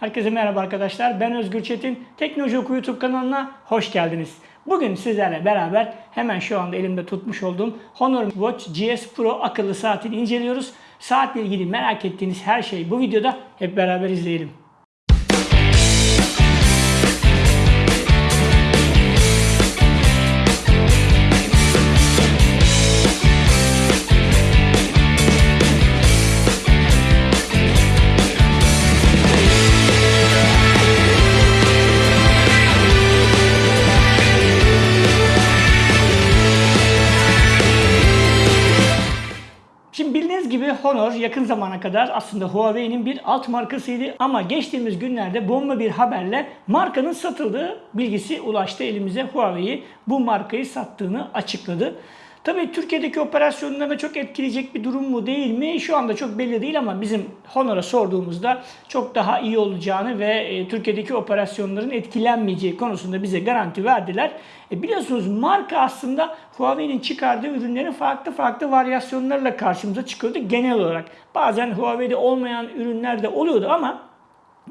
Herkese merhaba arkadaşlar. Ben Özgür Çetin. Teknoloji Oku YouTube kanalına hoş geldiniz. Bugün sizlerle beraber hemen şu anda elimde tutmuş olduğum Honor Watch GS Pro akıllı saatini inceliyoruz. Saatle ilgili merak ettiğiniz her şeyi bu videoda hep beraber izleyelim. Honor yakın zamana kadar aslında Huawei'nin bir alt markasıydı ama geçtiğimiz günlerde bomba bir haberle markanın satıldığı bilgisi ulaştı elimize. Huawei bu markayı sattığını açıkladı. Tabii Türkiye'deki operasyonlarına çok etkileyecek bir durum mu değil mi? Şu anda çok belli değil ama bizim Honor'a sorduğumuzda çok daha iyi olacağını ve e, Türkiye'deki operasyonların etkilenmeyeceği konusunda bize garanti verdiler. E, biliyorsunuz marka aslında Huawei'nin çıkardığı ürünlerin farklı farklı varyasyonlarla karşımıza çıkıyordu genel olarak. Bazen Huawei'de olmayan ürünler de oluyordu ama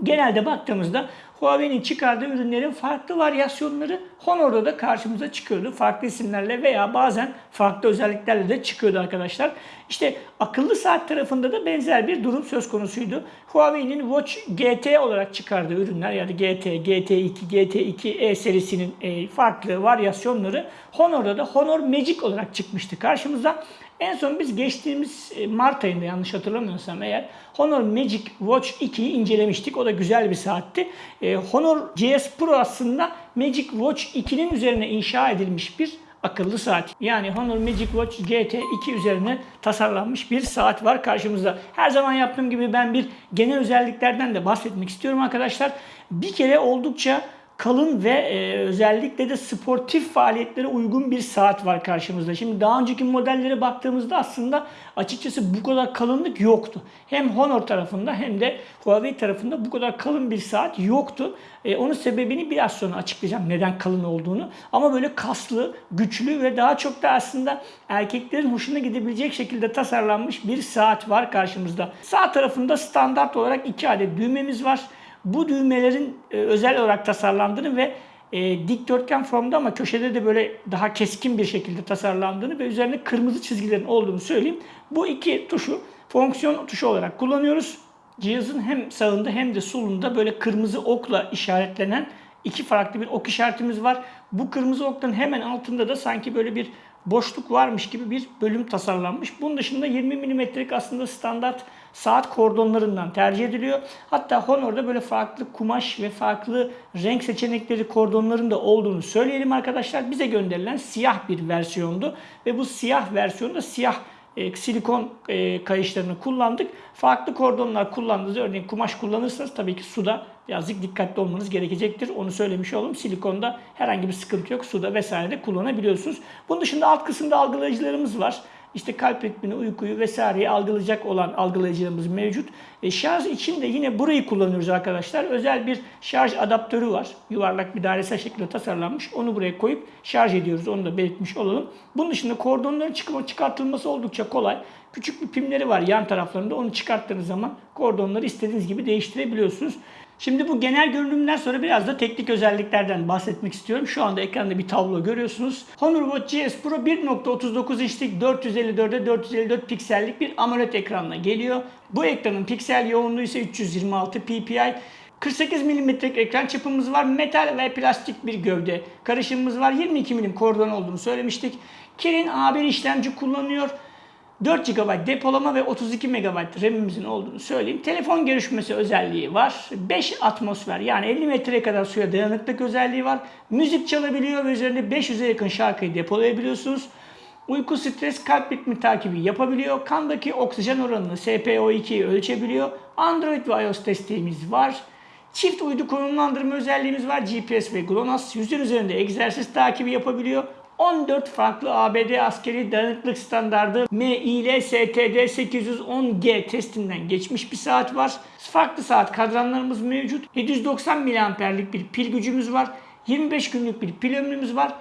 genelde baktığımızda Huawei'nin çıkardığı ürünlerin farklı varyasyonları Honor'da da karşımıza çıkıyordu. Farklı isimlerle veya bazen farklı özelliklerle de çıkıyordu arkadaşlar. İşte akıllı saat tarafında da benzer bir durum söz konusuydu. Huawei'nin Watch GT olarak çıkardığı ürünler yani GT, GT2, GT2e serisinin e, farklı varyasyonları Honor'da da Honor Magic olarak çıkmıştı karşımıza. En son biz geçtiğimiz e, Mart ayında yanlış hatırlamıyorsam eğer Honor Magic Watch 2'yi incelemiştik. O da güzel bir saatti. E, Honor GS Pro aslında Magic Watch 2'nin üzerine inşa edilmiş bir akıllı saat. Yani Honor Magic Watch GT2 üzerine tasarlanmış bir saat var karşımızda. Her zaman yaptığım gibi ben bir genel özelliklerden de bahsetmek istiyorum arkadaşlar. Bir kere oldukça kalın ve e, özellikle de sportif faaliyetlere uygun bir saat var karşımızda. Şimdi daha önceki modellere baktığımızda aslında açıkçası bu kadar kalınlık yoktu. Hem Honor tarafında hem de Huawei tarafında bu kadar kalın bir saat yoktu. E, onun sebebini biraz sonra açıklayacağım neden kalın olduğunu. Ama böyle kaslı, güçlü ve daha çok da aslında erkeklerin hoşuna gidebilecek şekilde tasarlanmış bir saat var karşımızda. Sağ tarafında standart olarak iki adet düğmemiz var. Bu düğmelerin e, özel olarak tasarlandığını ve e, dikdörtgen formda ama köşede de böyle daha keskin bir şekilde tasarlandığını ve üzerinde kırmızı çizgilerin olduğunu söyleyeyim. Bu iki tuşu fonksiyon tuşu olarak kullanıyoruz. Cihazın hem sağında hem de solunda böyle kırmızı okla işaretlenen iki farklı bir ok işaretimiz var. Bu kırmızı okların hemen altında da sanki böyle bir boşluk varmış gibi bir bölüm tasarlanmış. Bunun dışında 20 mm'lik aslında standart saat kordonlarından tercih ediliyor. Hatta Honor'da böyle farklı kumaş ve farklı renk seçenekleri kordonların da olduğunu söyleyelim arkadaşlar. Bize gönderilen siyah bir versiyondu ve bu siyah versiyonda siyah e, silikon e, kayışlarını kullandık. Farklı kordonlar kullandığınız örneğin kumaş kullanırsanız tabii ki suda birazcık dikkatli olmanız gerekecektir. Onu söylemiş olalım. Silikonda herhangi bir sıkıntı yok. Suda vesaire kullanabiliyorsunuz. Bunun dışında alt kısımda algılayıcılarımız var. İşte kalp ritmini, uykuyu vesaireyi algılayacak olan algılayıcılarımız mevcut. E, şarj için de yine burayı kullanıyoruz arkadaşlar. Özel bir şarj adaptörü var. Yuvarlak bir dairesel şekilde tasarlanmış. Onu buraya koyup şarj ediyoruz. Onu da belirtmiş olalım. Bunun dışında kordonların çıkartılması oldukça kolay. Küçük bir pimleri var yan taraflarında. Onu çıkarttığınız zaman kordonları istediğiniz gibi değiştirebiliyorsunuz. Şimdi bu genel görünümden sonra biraz da teknik özelliklerden bahsetmek istiyorum. Şu anda ekranda bir tablo görüyorsunuz. Honor Watch GS Pro 1.39 inçlik 454'e 454 piksellik bir AMOLED ekranla geliyor. Bu ekranın piksel yoğunluğu ise 326 ppi. 48 mm'lik ekran çapımız var. Metal ve plastik bir gövde karışımımız var. 22 mm kordon olduğunu söylemiştik. Kirin A1 işlemci kullanıyor. 4 GB depolama ve 32 MB RAM'imizin olduğunu söyleyeyim. Telefon görüşmesi özelliği var. 5 atmosfer yani 50 metreye kadar suya dayanıklık özelliği var. Müzik çalabiliyor ve üzerinde 500'e yakın şarkıyı depolayabiliyorsunuz. Uyku, stres, kalp ritmi takibi yapabiliyor. Kandaki oksijen oranını SpO2'yi ölçebiliyor. Android ve iOS desteğimiz var. Çift uydu konumlandırma özelliğimiz var. GPS ve GLONASS. Yüzün üzerinde egzersiz takibi yapabiliyor. 14 farklı ABD askeri dayanıklık standardı MIL STD 810G testinden geçmiş bir saat var. Farklı saat kadranlarımız mevcut. 790 miliamperlik bir pil gücümüz var. 25 günlük bir pil ömrümüz var.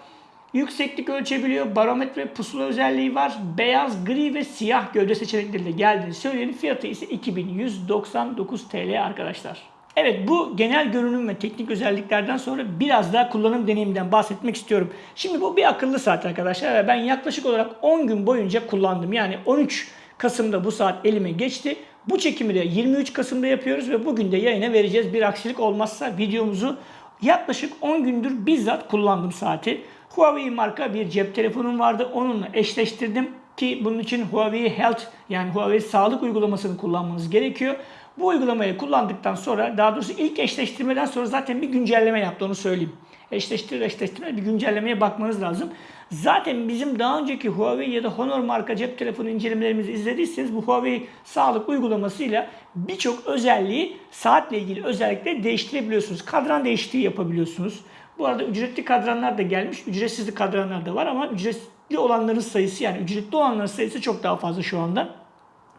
Yükseklik ölçebiliyor. Barometre pusula özelliği var. Beyaz, gri ve siyah gövde seçenekleriyle geldiğini söyleyelim. Fiyatı ise 2199 TL arkadaşlar. Evet bu genel görünüm ve teknik özelliklerden sonra biraz daha kullanım deneyiminden bahsetmek istiyorum. Şimdi bu bir akıllı saat arkadaşlar ve ben yaklaşık olarak 10 gün boyunca kullandım. Yani 13 Kasım'da bu saat elime geçti. Bu çekimi de 23 Kasım'da yapıyoruz ve bugün de yayına vereceğiz. Bir aksilik olmazsa videomuzu yaklaşık 10 gündür bizzat kullandım saati. Huawei marka bir cep telefonum vardı. Onunla eşleştirdim ki bunun için Huawei Health yani Huawei sağlık uygulamasını kullanmanız gerekiyor. Bu uygulamayı kullandıktan sonra daha doğrusu ilk eşleştirmeden sonra zaten bir güncelleme yaptı onu söyleyeyim. Eşleştirir eşleştirme bir güncellemeye bakmanız lazım. Zaten bizim daha önceki Huawei ya da Honor marka cep telefonu incelemelerimizi izlediyseniz bu Huawei sağlık uygulamasıyla birçok özelliği saatle ilgili özellikle değiştirebiliyorsunuz. Kadran değişikliği yapabiliyorsunuz. Bu arada ücretli kadranlar da gelmiş. Ücretsiz kadranlar da var ama ücretli olanların sayısı yani ücretli olanların sayısı çok daha fazla şu anda.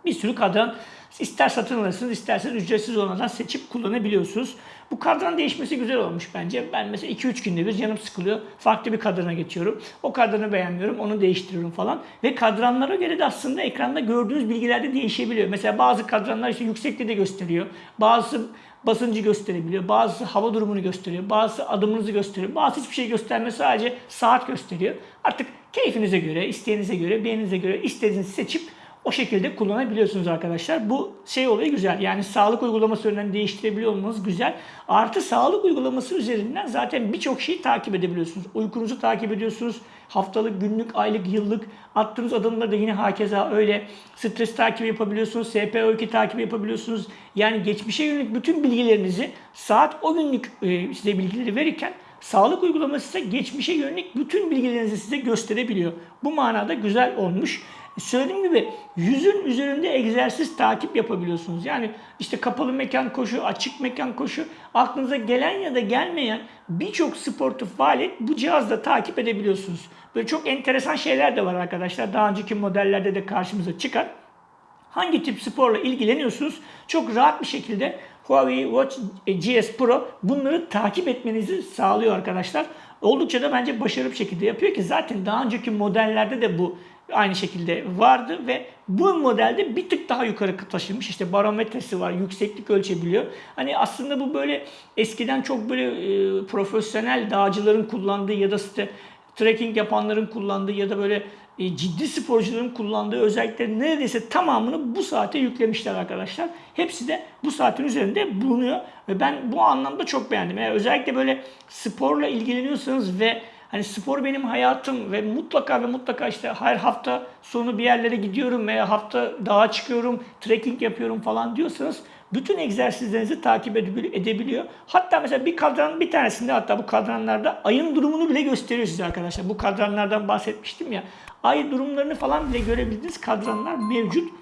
Bir sürü kadran ister satın alırsınız isterseniz ücretsiz olanlardan seçip kullanabiliyorsunuz. Bu kadran değişmesi güzel olmuş bence. Ben mesela 2-3 günde bir canım sıkılıyor. Farklı bir kadrana geçiyorum. O kadranı beğenmiyorum. Onu değiştiriyorum falan. Ve kadranlara göre de aslında ekranda gördüğünüz bilgiler de değişebiliyor. Mesela bazı kadranlar işte yüksekliği de gösteriyor. Bazısı basıncı gösterebiliyor. Bazısı hava durumunu gösteriyor. Bazısı adımınızı gösteriyor. Bazı hiçbir şey göstermez sadece saat gösteriyor. Artık keyfinize göre, isteğinize göre, beğeninize göre istediğinizi seçip o şekilde kullanabiliyorsunuz arkadaşlar. Bu şey olayı güzel. Yani sağlık uygulaması üzerinden değiştirebiliyor olmanız güzel. Artı sağlık uygulaması üzerinden zaten birçok şeyi takip edebiliyorsunuz. Uykunuzu takip ediyorsunuz. Haftalık, günlük, aylık, yıllık attığınız adımları da yine hakeza öyle. Stres takibi yapabiliyorsunuz. SPO2 takibi yapabiliyorsunuz. Yani geçmişe yönelik bütün bilgilerinizi saat o günlük e, size bilgileri verirken Sağlık uygulaması ise geçmişe yönelik bütün bilgilerinizi size gösterebiliyor. Bu manada güzel olmuş. Söylediğim gibi yüzün üzerinde egzersiz takip yapabiliyorsunuz. Yani işte kapalı mekan koşu, açık mekan koşu, aklınıza gelen ya da gelmeyen birçok sportif faaliyet bu cihazda takip edebiliyorsunuz. Böyle çok enteresan şeyler de var arkadaşlar. Daha önceki modellerde de karşımıza çıkan. Hangi tip sporla ilgileniyorsunuz? Çok rahat bir şekilde Huawei Watch GS Pro bunları takip etmenizi sağlıyor arkadaşlar. Oldukça da bence başarılı bir şekilde yapıyor ki zaten daha önceki modellerde de bu aynı şekilde vardı ve bu modelde bir tık daha yukarı taşınmış. İşte barometresi var, yükseklik ölçebiliyor. Hani aslında bu böyle eskiden çok böyle e, profesyonel dağcıların kullandığı ya da işte trekking yapanların kullandığı ya da böyle e, ciddi sporcuların kullandığı özelliklerin neredeyse tamamını bu saate yüklemişler arkadaşlar. Hepsi de bu saatin üzerinde bulunuyor ve ben bu anlamda çok beğendim. Yani özellikle böyle sporla ilgileniyorsanız ve Hani spor benim hayatım ve mutlaka ve mutlaka işte her hafta sonu bir yerlere gidiyorum veya hafta dağa çıkıyorum, trekking yapıyorum falan diyorsanız bütün egzersizlerinizi takip edebiliyor. Hatta mesela bir kadran bir tanesinde hatta bu kadranlarda ayın durumunu bile gösteriyor size arkadaşlar. Bu kadranlardan bahsetmiştim ya. Ay durumlarını falan bile görebildiğiniz kadranlar mevcut.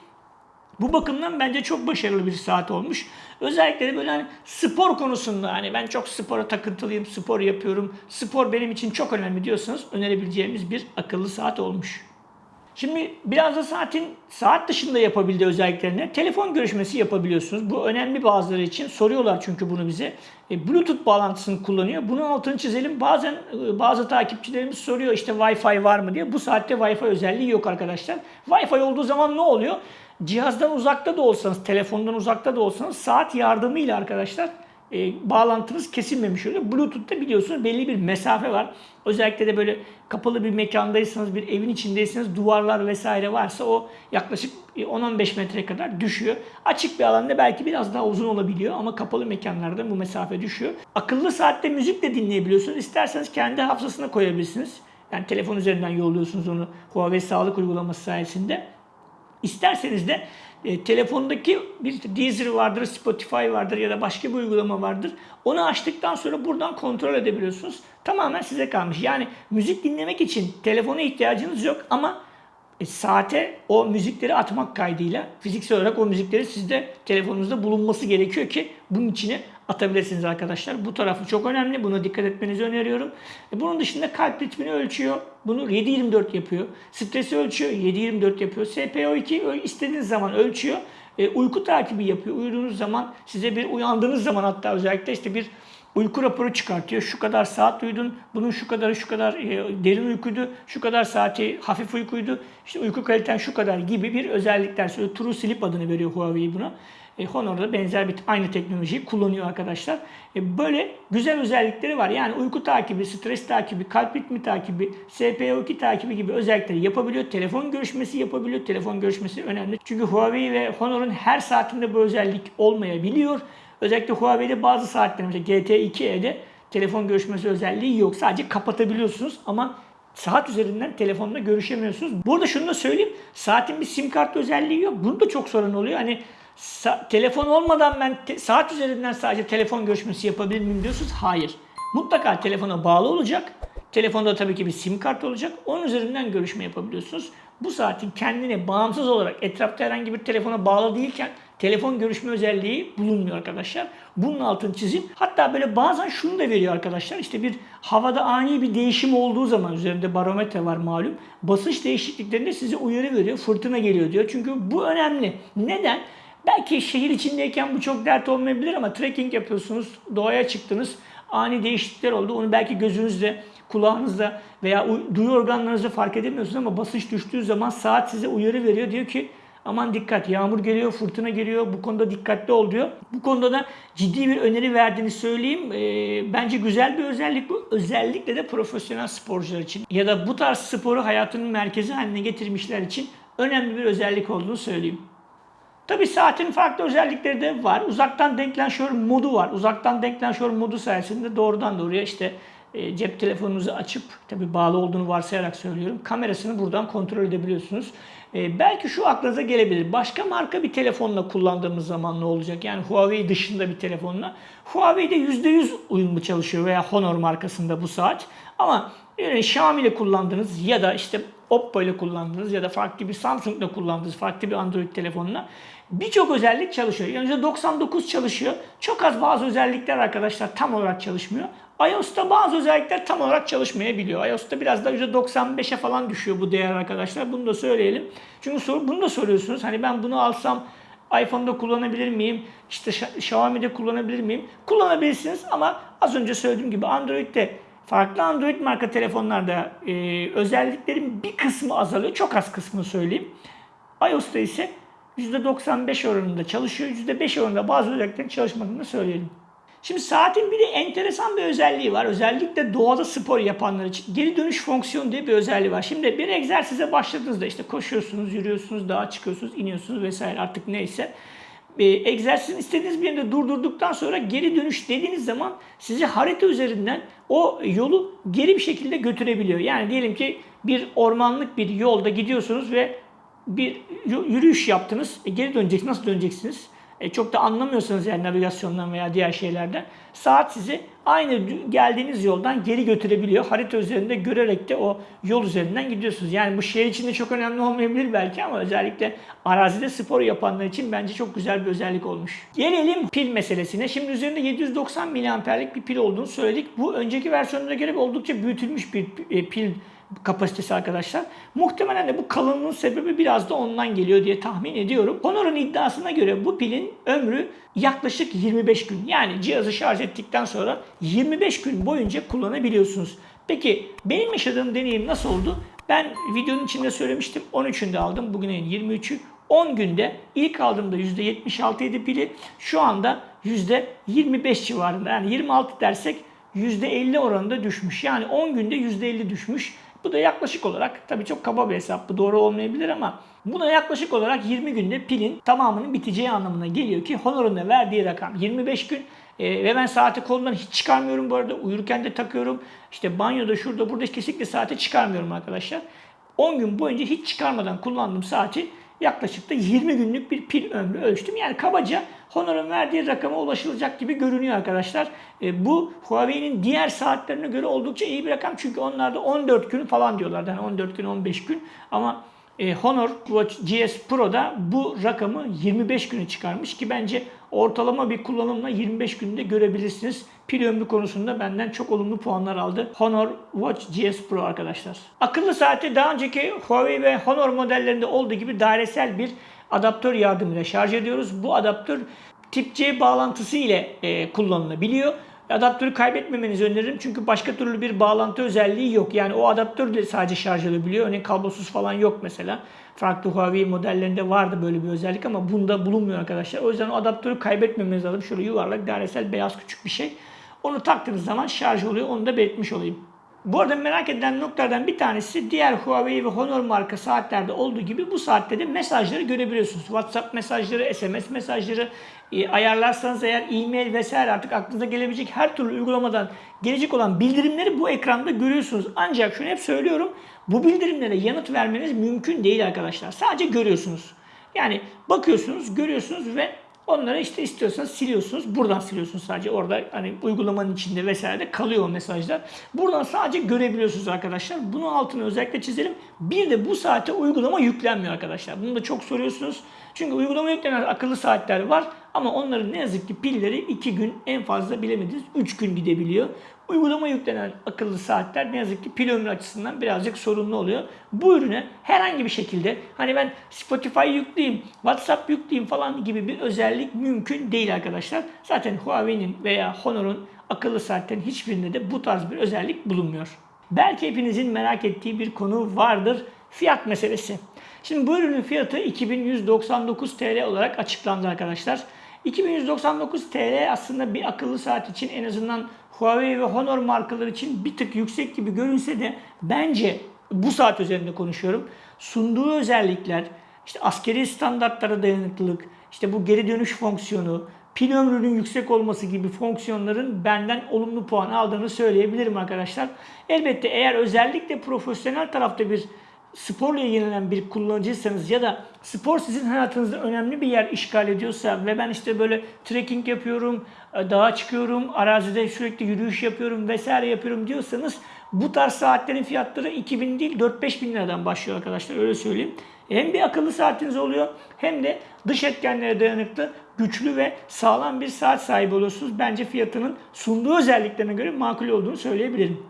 Bu bakımdan bence çok başarılı bir saat olmuş. Özellikle de böyle hani spor konusunda hani ben çok spora takıntılıyım, spor yapıyorum. Spor benim için çok önemli diyorsanız önerebileceğimiz bir akıllı saat olmuş. Şimdi biraz da saatin saat dışında yapabildiği özelliklerine telefon görüşmesi yapabiliyorsunuz. Bu önemli bazıları için. Soruyorlar çünkü bunu bize. E, Bluetooth bağlantısını kullanıyor. Bunun altını çizelim. Bazen e, bazı takipçilerimiz soruyor işte Wi-Fi var mı diye. Bu saatte Wi-Fi özelliği yok arkadaşlar. Wi-Fi olduğu zaman ne oluyor? Cihazdan uzakta da olsanız, telefondan uzakta da olsanız saat yardımıyla arkadaşlar e, bağlantınız kesilmemiş oluyor. Bluetooth'ta biliyorsunuz belli bir mesafe var. Özellikle de böyle kapalı bir mekandaysanız, bir evin içindeyseniz duvarlar vesaire varsa o yaklaşık 10-15 metre kadar düşüyor. Açık bir alanda belki biraz daha uzun olabiliyor ama kapalı mekanlarda bu mesafe düşüyor. Akıllı saatte müzik de dinleyebiliyorsunuz. İsterseniz kendi hafızasına koyabilirsiniz. Yani telefon üzerinden yolluyorsunuz onu Huawei sağlık uygulaması sayesinde. İsterseniz de e, telefondaki bir Deezer vardır, Spotify vardır ya da başka bir uygulama vardır. Onu açtıktan sonra buradan kontrol edebiliyorsunuz. Tamamen size kalmış. Yani müzik dinlemek için telefona ihtiyacınız yok ama e, saate o müzikleri atmak kaydıyla fiziksel olarak o müzikleri sizde telefonunuzda bulunması gerekiyor ki bunun içine atabilirsiniz arkadaşlar. Bu tarafı çok önemli. Buna dikkat etmenizi öneriyorum. E, bunun dışında kalp ritmini ölçüyor. Bunu 7-24 yapıyor. Stresi ölçüyor. 7-24 yapıyor. SPO2 istediğiniz zaman ölçüyor. E, uyku takibi yapıyor. Uyuduğunuz zaman size bir uyandığınız zaman hatta özellikle işte bir uyku raporu çıkartıyor. Şu kadar saat uyudun, bunun şu kadarı şu kadar e, derin uykuydu, şu kadar saati hafif uykuydu, işte uyku kaliten şu kadar gibi bir özellikler söylüyor. True Sleep adını veriyor Huawei buna. E, Honor da benzer bir aynı teknolojiyi kullanıyor arkadaşlar. E, böyle güzel özellikleri var. Yani uyku takibi, stres takibi, kalp ritmi takibi, SPO2 takibi gibi özellikleri yapabiliyor. Telefon görüşmesi yapabiliyor. Telefon görüşmesi önemli. Çünkü Huawei ve Honor'un her saatinde bu özellik olmayabiliyor. Özellikle Huawei'de bazı saatlerinde GT2E'de telefon görüşmesi özelliği yok. Sadece kapatabiliyorsunuz ama saat üzerinden telefonla görüşemiyorsunuz. Burada şunu da söyleyeyim. Saatin bir sim kart özelliği yok. Bunda çok sorun oluyor. Hani telefon olmadan ben te- saat üzerinden sadece telefon görüşmesi yapabilir miyim diyorsunuz. Hayır. Mutlaka telefona bağlı olacak. Telefonda tabii ki bir sim kart olacak. Onun üzerinden görüşme yapabiliyorsunuz. Bu saatin kendine bağımsız olarak etrafta herhangi bir telefona bağlı değilken telefon görüşme özelliği bulunmuyor arkadaşlar. Bunun altını çizeyim. Hatta böyle bazen şunu da veriyor arkadaşlar. İşte bir havada ani bir değişim olduğu zaman üzerinde barometre var malum. Basınç değişikliklerinde size uyarı veriyor. Fırtına geliyor diyor. Çünkü bu önemli. Neden? Belki şehir içindeyken bu çok dert olmayabilir ama trekking yapıyorsunuz, doğaya çıktınız, ani değişiklikler oldu. Onu belki gözünüzle, kulağınızda veya uy- duyu organlarınızda fark edemiyorsunuz ama basınç düştüğü zaman saat size uyarı veriyor. Diyor ki aman dikkat yağmur geliyor, fırtına geliyor, bu konuda dikkatli ol diyor. Bu konuda da ciddi bir öneri verdiğini söyleyeyim. Ee, bence güzel bir özellik bu. Özellikle de profesyonel sporcular için ya da bu tarz sporu hayatının merkezi haline getirmişler için önemli bir özellik olduğunu söyleyeyim. Tabi saatin farklı özellikleri de var. Uzaktan denklenşör modu var. Uzaktan denklenşör modu sayesinde doğrudan doğruya işte e, cep telefonunuzu açıp tabi bağlı olduğunu varsayarak söylüyorum. Kamerasını buradan kontrol edebiliyorsunuz. E, belki şu aklınıza gelebilir. Başka marka bir telefonla kullandığımız zaman ne olacak? Yani Huawei dışında bir telefonla. Huawei'de %100 uyumlu çalışıyor veya Honor markasında bu saat. Ama yani Xiaomi ile kullandığınız ya da işte Oppo ile kullandığınız ya da farklı bir Samsung ile kullandığınız farklı bir Android telefonla birçok özellik çalışıyor. Yani %99 çalışıyor. Çok az bazı özellikler arkadaşlar tam olarak çalışmıyor. iOS'ta bazı özellikler tam olarak çalışmayabiliyor. iOS'ta biraz da %95'e falan düşüyor bu değer arkadaşlar. Bunu da söyleyelim. Çünkü sor, bunu da soruyorsunuz. Hani ben bunu alsam iPhone'da kullanabilir miyim? İşte Xia- Xiaomi'de kullanabilir miyim? Kullanabilirsiniz ama az önce söylediğim gibi Android'de farklı Android marka telefonlarda e, özelliklerin bir kısmı azalıyor. Çok az kısmını söyleyeyim. iOS'ta ise %95 oranında çalışıyor. %5 oranında bazı özelliklerin çalışmadığını söyleyelim. Şimdi saatin bir de enteresan bir özelliği var. Özellikle doğada spor yapanlar için geri dönüş fonksiyonu diye bir özelliği var. Şimdi bir egzersize başladığınızda işte koşuyorsunuz, yürüyorsunuz, dağa çıkıyorsunuz, iniyorsunuz vesaire artık neyse. E, egzersizin istediğiniz bir yerde durdurduktan sonra geri dönüş dediğiniz zaman sizi harita üzerinden o yolu geri bir şekilde götürebiliyor. Yani diyelim ki bir ormanlık bir yolda gidiyorsunuz ve bir yürüyüş yaptınız. E, geri döneceksiniz. Nasıl döneceksiniz? E, çok da anlamıyorsanız yani navigasyondan veya diğer şeylerden saat sizi aynı geldiğiniz yoldan geri götürebiliyor. Harita üzerinde görerek de o yol üzerinden gidiyorsunuz. Yani bu şehir içinde çok önemli olmayabilir belki ama özellikle arazide spor yapanlar için bence çok güzel bir özellik olmuş. Gelelim pil meselesine. Şimdi üzerinde 790 miliamperlik bir pil olduğunu söyledik. Bu önceki versiyonuna göre oldukça büyütülmüş bir e, pil kapasitesi arkadaşlar. Muhtemelen de bu kalınlığın sebebi biraz da ondan geliyor diye tahmin ediyorum. Honor'un iddiasına göre bu pilin ömrü yaklaşık 25 gün. Yani cihazı şarj ettikten sonra 25 gün boyunca kullanabiliyorsunuz. Peki benim yaşadığım deneyim nasıl oldu? Ben videonun içinde söylemiştim. 13'ünde aldım. Bugün ayın 23'ü. 10 günde ilk aldığımda %76 idi pili. Şu anda %25 civarında. Yani 26 dersek %50 oranında düşmüş. Yani 10 günde %50 düşmüş. Bu da yaklaşık olarak tabii çok kaba bir hesap bu doğru olmayabilir ama bu da yaklaşık olarak 20 günde pilin tamamının biteceği anlamına geliyor ki Honor'un da verdiği rakam 25 gün. Ee, ve ben saati kolumdan hiç çıkarmıyorum bu arada. Uyurken de takıyorum. İşte banyoda şurada burada kesinlikle saati çıkarmıyorum arkadaşlar. 10 gün boyunca hiç çıkarmadan kullandığım saati yaklaşık da 20 günlük bir pil ömrü ölçtüm. Yani kabaca Honor'un verdiği rakama ulaşılacak gibi görünüyor arkadaşlar. E, bu Huawei'nin diğer saatlerine göre oldukça iyi bir rakam. Çünkü onlarda 14 gün falan diyorlardı. Yani 14 gün 15 gün ama e, Honor Watch GS Pro'da bu rakamı 25 günü çıkarmış ki bence ortalama bir kullanımla 25 günde görebilirsiniz. Pil ömrü konusunda benden çok olumlu puanlar aldı. Honor Watch GS Pro arkadaşlar. Akıllı saati daha önceki Huawei ve Honor modellerinde olduğu gibi dairesel bir adaptör yardımıyla şarj ediyoruz. Bu adaptör tip C bağlantısı ile e, kullanılabiliyor. Adaptörü kaybetmemenizi öneririm çünkü başka türlü bir bağlantı özelliği yok. Yani o adaptör de sadece şarj edebiliyor. Örneğin kablosuz falan yok mesela. Farklı Huawei modellerinde vardı böyle bir özellik ama bunda bulunmuyor arkadaşlar. O yüzden o adaptörü kaybetmemeniz lazım. Şöyle yuvarlak dairesel beyaz küçük bir şey. Onu taktığınız zaman şarj oluyor. Onu da belirtmiş olayım. Bu arada merak edilen noktalardan bir tanesi diğer Huawei ve Honor marka saatlerde olduğu gibi bu saatte de mesajları görebiliyorsunuz. WhatsApp mesajları, SMS mesajları e, ayarlarsanız eğer e-mail vesaire artık aklınıza gelebilecek her türlü uygulamadan gelecek olan bildirimleri bu ekranda görüyorsunuz. Ancak şunu hep söylüyorum bu bildirimlere yanıt vermeniz mümkün değil arkadaşlar. Sadece görüyorsunuz. Yani bakıyorsunuz, görüyorsunuz ve Onları işte istiyorsanız siliyorsunuz. Buradan siliyorsunuz sadece. Orada hani uygulamanın içinde vesaire kalıyor o mesajlar. Buradan sadece görebiliyorsunuz arkadaşlar. Bunu altını özellikle çizelim. Bir de bu saate uygulama yüklenmiyor arkadaşlar. Bunu da çok soruyorsunuz. Çünkü uygulama yüklenen akıllı saatler var ama onların ne yazık ki pilleri 2 gün en fazla bilemediniz 3 gün gidebiliyor. Uygulama yüklenen akıllı saatler ne yazık ki pil ömrü açısından birazcık sorunlu oluyor. Bu ürüne herhangi bir şekilde hani ben Spotify yükleyeyim, WhatsApp yükleyeyim falan gibi bir özellik mümkün değil arkadaşlar. Zaten Huawei'nin veya Honor'un akıllı saatlerin hiçbirinde de bu tarz bir özellik bulunmuyor. Belki hepinizin merak ettiği bir konu vardır. Fiyat meselesi. Şimdi bu ürünün fiyatı 2199 TL olarak açıklandı arkadaşlar. 2199 TL aslında bir akıllı saat için en azından Huawei ve Honor markaları için bir tık yüksek gibi görünse de bence bu saat üzerinde konuşuyorum. Sunduğu özellikler, işte askeri standartlara dayanıklılık, işte bu geri dönüş fonksiyonu, pil ömrünün yüksek olması gibi fonksiyonların benden olumlu puan aldığını söyleyebilirim arkadaşlar. Elbette eğer özellikle profesyonel tarafta bir sporla ilgilenen bir kullanıcıysanız ya da spor sizin hayatınızda önemli bir yer işgal ediyorsa ve ben işte böyle trekking yapıyorum, e, dağa çıkıyorum, arazide sürekli yürüyüş yapıyorum vesaire yapıyorum diyorsanız bu tarz saatlerin fiyatları 2000 değil 4-5 bin liradan başlıyor arkadaşlar öyle söyleyeyim. Hem bir akıllı saatiniz oluyor hem de dış etkenlere dayanıklı, güçlü ve sağlam bir saat sahibi oluyorsunuz. Bence fiyatının sunduğu özelliklerine göre makul olduğunu söyleyebilirim.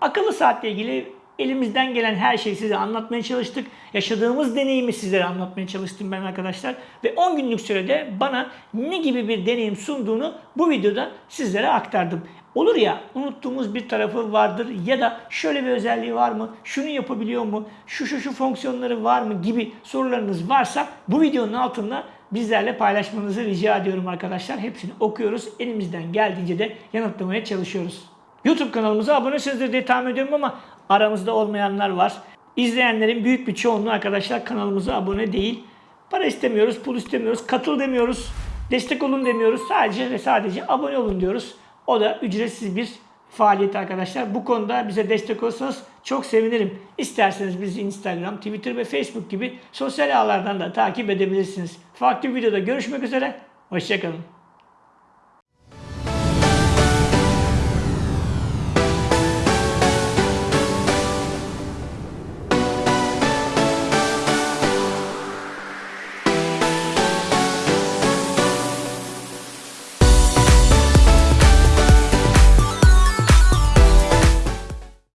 Akıllı saatle ilgili elimizden gelen her şeyi size anlatmaya çalıştık. Yaşadığımız deneyimi sizlere anlatmaya çalıştım ben arkadaşlar. Ve 10 günlük sürede bana ne gibi bir deneyim sunduğunu bu videoda sizlere aktardım. Olur ya unuttuğumuz bir tarafı vardır ya da şöyle bir özelliği var mı, şunu yapabiliyor mu, şu şu şu fonksiyonları var mı gibi sorularınız varsa bu videonun altında bizlerle paylaşmanızı rica ediyorum arkadaşlar. Hepsini okuyoruz. Elimizden geldiğince de yanıtlamaya çalışıyoruz. YouTube kanalımıza abonesinizdir diye tahmin ediyorum ama aramızda olmayanlar var. İzleyenlerin büyük bir çoğunluğu arkadaşlar kanalımıza abone değil. Para istemiyoruz, pul istemiyoruz, katıl demiyoruz, destek olun demiyoruz. Sadece ve sadece abone olun diyoruz. O da ücretsiz bir faaliyet arkadaşlar. Bu konuda bize destek olursanız çok sevinirim. İsterseniz bizi Instagram, Twitter ve Facebook gibi sosyal ağlardan da takip edebilirsiniz. Farklı videoda görüşmek üzere. Hoşçakalın.